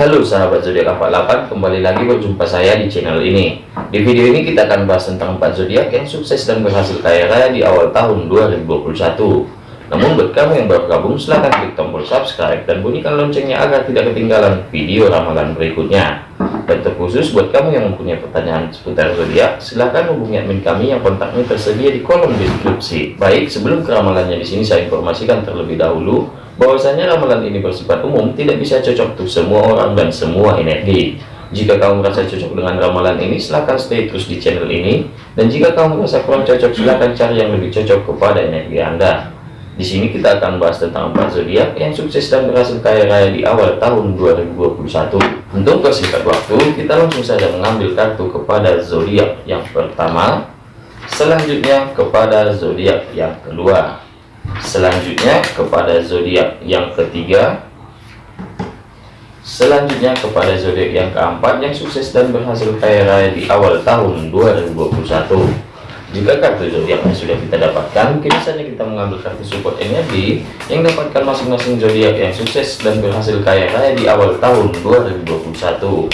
Halo sahabat zodiak 48 kembali lagi berjumpa saya di channel ini. Di video ini kita akan bahas tentang 4 zodiak yang sukses dan berhasil kaya raya di awal tahun 2021 namun buat kamu yang baru gabung silahkan klik tombol subscribe dan bunyikan loncengnya agar tidak ketinggalan video ramalan berikutnya dan terkhusus buat kamu yang mempunyai pertanyaan seputar zodiak silahkan hubungi admin kami yang kontaknya tersedia di kolom deskripsi. Baik sebelum ke ramalannya di sini saya informasikan terlebih dahulu bahwasanya ramalan ini bersifat umum tidak bisa cocok untuk semua orang dan semua energi. Jika kamu merasa cocok dengan ramalan ini silahkan stay terus di channel ini. Dan jika kamu merasa kurang cocok silahkan cari yang lebih cocok kepada energi anda. Di sini kita akan bahas tentang empat zodiak yang sukses dan berhasil kaya raya di awal tahun 2021 untuk persingkat waktu kita langsung saja mengambil kartu kepada zodiak yang pertama. Selanjutnya kepada zodiak yang kedua. Selanjutnya kepada zodiak yang ketiga. Selanjutnya kepada zodiak yang keempat yang sukses dan berhasil kaya raya di awal tahun 2021 jika kartu zodiaknya sudah kita dapatkan kini saja kita mengambil kartu support energi yang dapatkan masing-masing zodiak yang sukses dan berhasil kaya raya di awal tahun 2021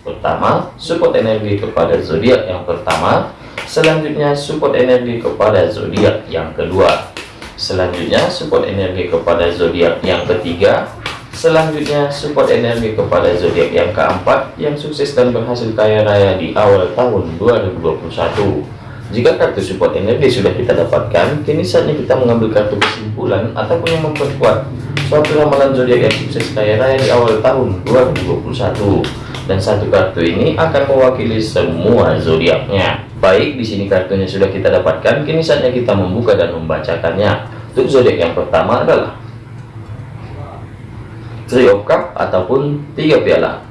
pertama support energi kepada zodiak yang pertama. Selanjutnya support energi kepada zodiak yang kedua. Selanjutnya support energi kepada zodiak yang ketiga. Selanjutnya support energi kepada zodiak yang keempat yang sukses dan berhasil kaya raya di awal tahun 2021 jika kartu support energi sudah kita dapatkan kini saatnya kita mengambil kartu kesimpulan ataupun yang memperkuat suatu ramalan zodiak yang sukses kaya raya di awal tahun 2021 dan satu kartu ini akan mewakili semua zodiaknya Baik, di sini kartunya sudah kita dapatkan. Kini saatnya kita membuka dan membacakannya. Untuk zodiak yang pertama adalah Three of ataupun tiga piala.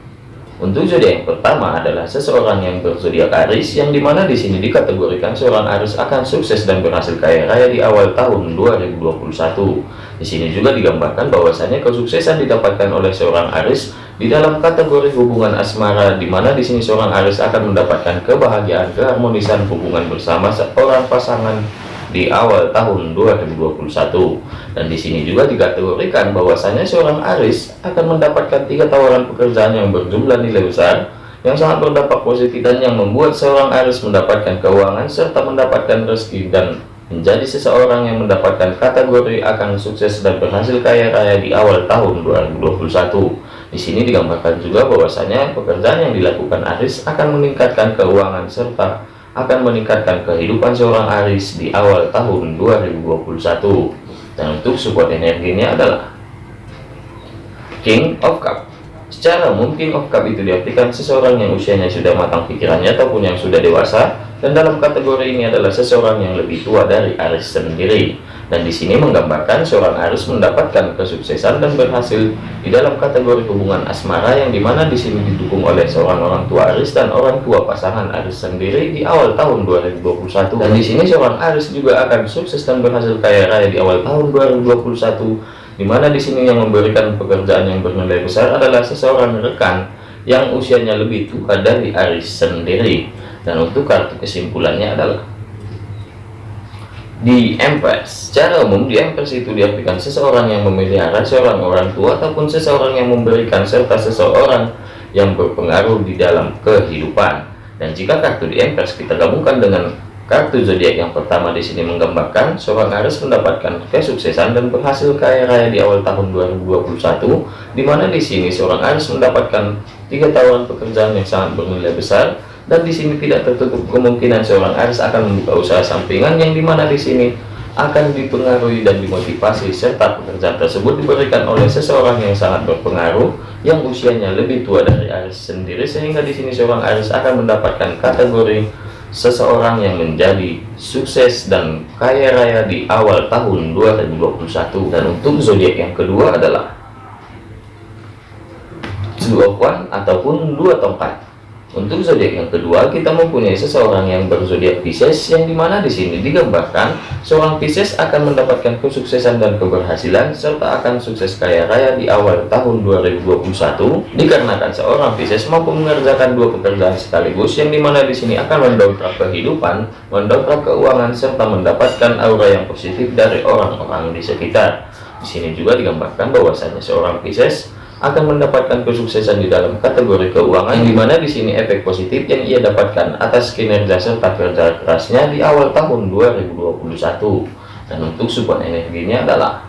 Untuk zodiak yang pertama adalah seseorang yang berzodiak Aries, yang di mana di sini dikategorikan seorang Aries akan sukses dan berhasil kaya raya di awal tahun 2021. Di sini juga digambarkan bahwasanya kesuksesan didapatkan oleh seorang Aries di dalam kategori hubungan asmara, di mana di sini seorang Aries akan mendapatkan kebahagiaan keharmonisan hubungan bersama seorang pasangan di awal tahun 2021 dan di sini juga dikategorikan bahwasanya seorang Aris akan mendapatkan tiga tawaran pekerjaan yang berjumlah nilai besar yang sangat berdampak positif dan yang membuat seorang Aris mendapatkan keuangan serta mendapatkan rezeki dan menjadi seseorang yang mendapatkan kategori akan sukses dan berhasil kaya raya di awal tahun 2021 di sini digambarkan juga bahwasanya pekerjaan yang dilakukan Aris akan meningkatkan keuangan serta akan meningkatkan kehidupan seorang Aris di awal tahun 2021 dan untuk support energinya adalah King of Cup. Secara umum King of Cup itu diartikan seseorang yang usianya sudah matang pikirannya ataupun yang sudah dewasa dan dalam kategori ini adalah seseorang yang lebih tua dari Aris sendiri dan di sini menggambarkan seorang Aris mendapatkan kesuksesan dan berhasil di dalam kategori hubungan asmara yang di mana di sini didukung oleh seorang orang tua Aris dan orang tua pasangan Aris sendiri di awal tahun 2021 dan di sini seorang Aris juga akan sukses dan berhasil kaya raya di awal tahun 2021 di mana di sini yang memberikan pekerjaan yang bernilai besar adalah seseorang rekan yang usianya lebih tua dari Aris sendiri. Dan untuk kartu kesimpulannya adalah di Empress secara umum di Empress itu diartikan seseorang yang memelihara seorang orang tua ataupun seseorang yang memberikan serta seseorang yang berpengaruh di dalam kehidupan. Dan jika kartu di Empress kita gabungkan dengan kartu zodiak yang pertama di sini menggambarkan seorang Aries mendapatkan kesuksesan dan berhasil kaya raya di awal tahun 2021 di mana di sini seorang Aries mendapatkan tiga tawaran pekerjaan yang sangat bernilai besar dan di sini tidak tertutup kemungkinan seorang Aries akan membuka usaha sampingan yang di mana di sini akan dipengaruhi dan dimotivasi serta pekerjaan tersebut diberikan oleh seseorang yang sangat berpengaruh yang usianya lebih tua dari Aries sendiri sehingga di sini seorang Aries akan mendapatkan kategori seseorang yang menjadi sukses dan kaya raya di awal tahun 2021 dan untuk zodiak yang kedua adalah dua kuan ataupun dua tongkat untuk zodiak yang kedua, kita mempunyai seseorang yang berzodiak Pisces, yang di mana di sini digambarkan seorang Pisces akan mendapatkan kesuksesan dan keberhasilan serta akan sukses kaya raya di awal tahun 2021. Dikarenakan seorang Pisces mampu mengerjakan dua pekerjaan sekaligus, yang di mana di sini akan mendongkrak kehidupan, mendongkrak keuangan serta mendapatkan aura yang positif dari orang-orang di sekitar. Di sini juga digambarkan bahwasanya seorang Pisces akan mendapatkan kesuksesan di dalam kategori keuangan yang di mana di sini efek positif yang ia dapatkan atas kinerja serta kerja kerasnya di awal tahun 2021 dan untuk support energinya adalah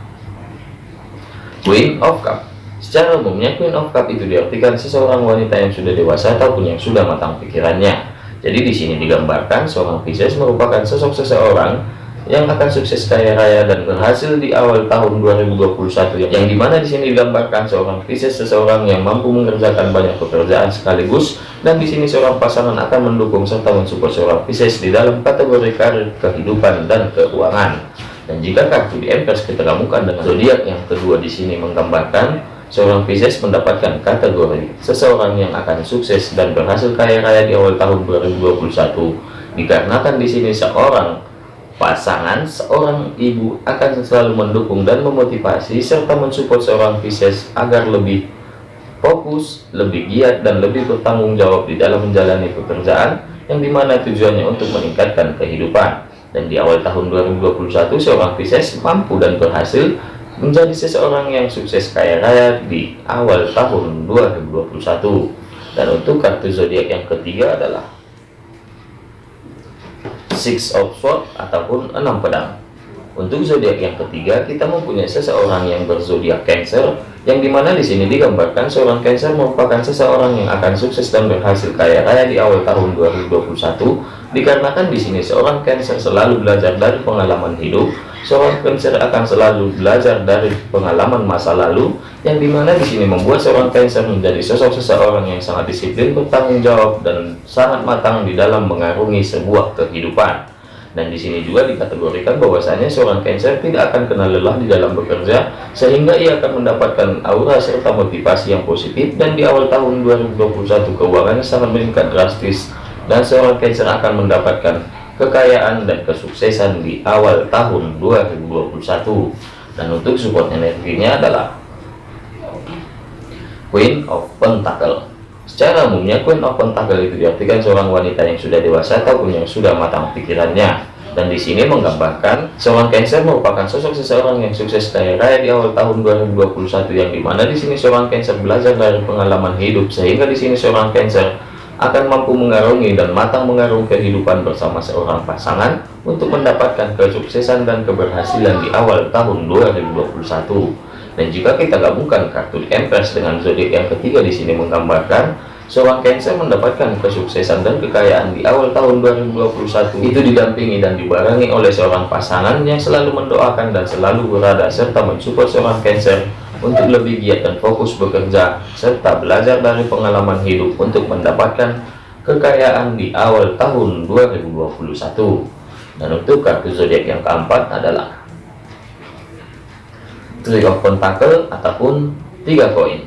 Queen of Cup. Secara umumnya Queen of Cup itu diartikan seseorang wanita yang sudah dewasa ataupun yang sudah matang pikirannya. Jadi di sini digambarkan seorang Pisces merupakan sosok seseorang yang akan sukses kaya raya dan berhasil di awal tahun 2021 yang di mana di sini digambarkan seorang Pisces seseorang yang mampu mengerjakan banyak pekerjaan sekaligus dan di sini seorang pasangan akan mendukung serta mensupport seorang Pisces di dalam kategori karir kehidupan dan keuangan. Dan jika kartu di Empress kita gabungkan dengan zodiak yang kedua di sini menggambarkan seorang Pisces mendapatkan kategori seseorang yang akan sukses dan berhasil kaya raya di awal tahun 2021 dikarenakan di sini seorang Pasangan seorang ibu akan selalu mendukung dan memotivasi serta mensupport seorang Pisces agar lebih fokus, lebih giat, dan lebih bertanggung jawab di dalam menjalani pekerjaan yang di mana tujuannya untuk meningkatkan kehidupan. Dan di awal tahun 2021, seorang Pisces mampu dan berhasil menjadi seseorang yang sukses kaya raya di awal tahun 2021. Dan untuk kartu zodiak yang ketiga adalah Six of Swords ataupun enam pedang. Untuk zodiak yang ketiga, kita mempunyai seseorang yang berzodiak Cancer, yang di mana di sini digambarkan seorang Cancer merupakan seseorang yang akan sukses dan berhasil kaya raya di awal tahun 2021, dikarenakan di sini seorang Cancer selalu belajar dari pengalaman hidup, seorang Cancer akan selalu belajar dari pengalaman masa lalu, yang di mana di sini membuat seorang Cancer menjadi sosok seseorang yang sangat disiplin, bertanggung jawab, dan sangat matang di dalam mengarungi sebuah kehidupan. Dan di sini juga dikategorikan bahwasanya seorang Cancer tidak akan kenal lelah di dalam bekerja, sehingga ia akan mendapatkan aura serta motivasi yang positif, dan di awal tahun 2021 keuangannya sangat meningkat drastis, dan seorang Cancer akan mendapatkan kekayaan dan kesuksesan di awal tahun 2021. Dan untuk support energinya adalah Queen of Pentacle. Secara umumnya, Queen of Pentacle itu diartikan seorang wanita yang sudah dewasa ataupun yang sudah matang pikirannya. Dan di sini menggambarkan seorang Cancer merupakan sosok seseorang yang sukses kaya raya di awal tahun 2021 yang di mana di sini seorang Cancer belajar dari pengalaman hidup sehingga di sini seorang Cancer akan mampu mengarungi dan matang mengarungi kehidupan bersama seorang pasangan untuk mendapatkan kesuksesan dan keberhasilan di awal tahun 2021. Dan jika kita gabungkan kartu Empress dengan zodiak yang ketiga di sini menggambarkan seorang Cancer mendapatkan kesuksesan dan kekayaan di awal tahun 2021 itu didampingi dan dibarengi oleh seorang pasangan yang selalu mendoakan dan selalu berada serta mensupport seorang Cancer untuk lebih giat dan fokus bekerja serta belajar dari pengalaman hidup untuk mendapatkan kekayaan di awal tahun 2021 dan untuk kartu zodiak yang keempat adalah Three of Pentacle ataupun tiga koin.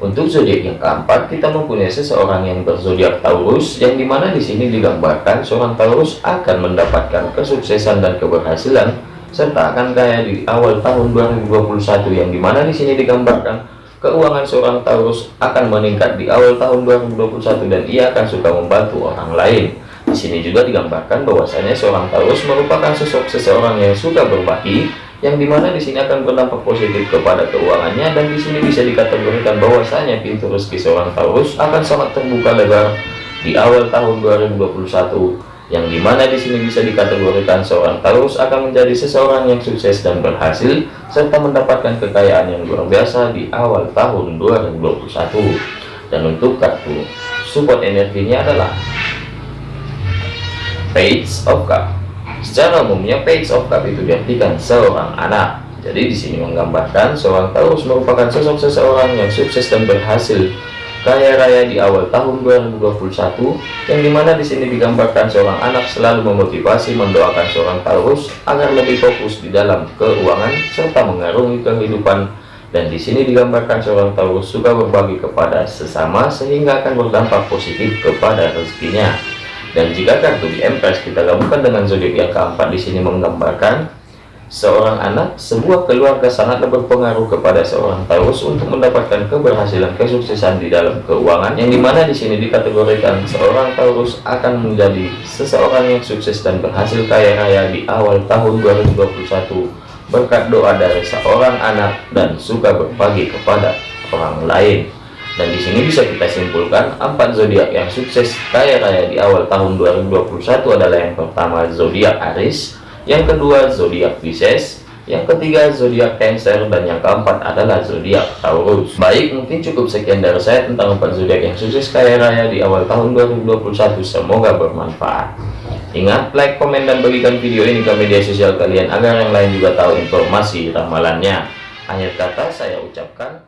Untuk zodiak yang keempat, kita mempunyai seseorang yang berzodiak Taurus, yang di mana di sini digambarkan seorang Taurus akan mendapatkan kesuksesan dan keberhasilan, serta akan kaya di awal tahun 2021, yang di mana di sini digambarkan keuangan seorang Taurus akan meningkat di awal tahun 2021 dan ia akan suka membantu orang lain. Di sini juga digambarkan bahwasanya seorang Taurus merupakan sosok seseorang yang suka berbagi, yang di mana di sini akan berdampak positif kepada keuangannya dan di sini bisa dikategorikan bahwasanya pintu rezeki seorang Taurus akan sangat terbuka lebar di awal tahun 2021 yang di mana di sini bisa dikategorikan seorang Taurus akan menjadi seseorang yang sukses dan berhasil serta mendapatkan kekayaan yang luar biasa di awal tahun 2021 dan untuk kartu support energinya adalah Page of Cup. Secara umumnya page of cup itu diartikan seorang anak. Jadi di sini menggambarkan seorang Taurus merupakan sosok seseorang yang sukses dan berhasil kaya raya di awal tahun 2021 yang di mana di sini digambarkan seorang anak selalu memotivasi mendoakan seorang Taurus agar lebih fokus di dalam keuangan serta mengarungi kehidupan. Dan di sini digambarkan seorang Taurus suka berbagi kepada sesama sehingga akan berdampak positif kepada rezekinya. Dan jika kartu di Empress kita gabungkan dengan zodiak yang keempat di sini menggambarkan seorang anak, sebuah keluarga sangatlah berpengaruh kepada seorang Taurus untuk mendapatkan keberhasilan kesuksesan di dalam keuangan yang di mana di sini dikategorikan seorang Taurus akan menjadi seseorang yang sukses dan berhasil kaya raya di awal tahun 2021 berkat doa dari seorang anak dan suka berbagi kepada orang lain. Dan di sini bisa kita simpulkan empat zodiak yang sukses kaya raya di awal tahun 2021 adalah yang pertama zodiak Aries, yang kedua zodiak Pisces, yang ketiga zodiak Cancer dan yang keempat adalah zodiak Taurus. Baik, mungkin cukup sekian dari saya tentang empat zodiak yang sukses kaya raya di awal tahun 2021. Semoga bermanfaat. Ingat, like, komen, dan bagikan video ini ke media sosial kalian agar yang lain juga tahu informasi ramalannya. Akhir kata saya ucapkan.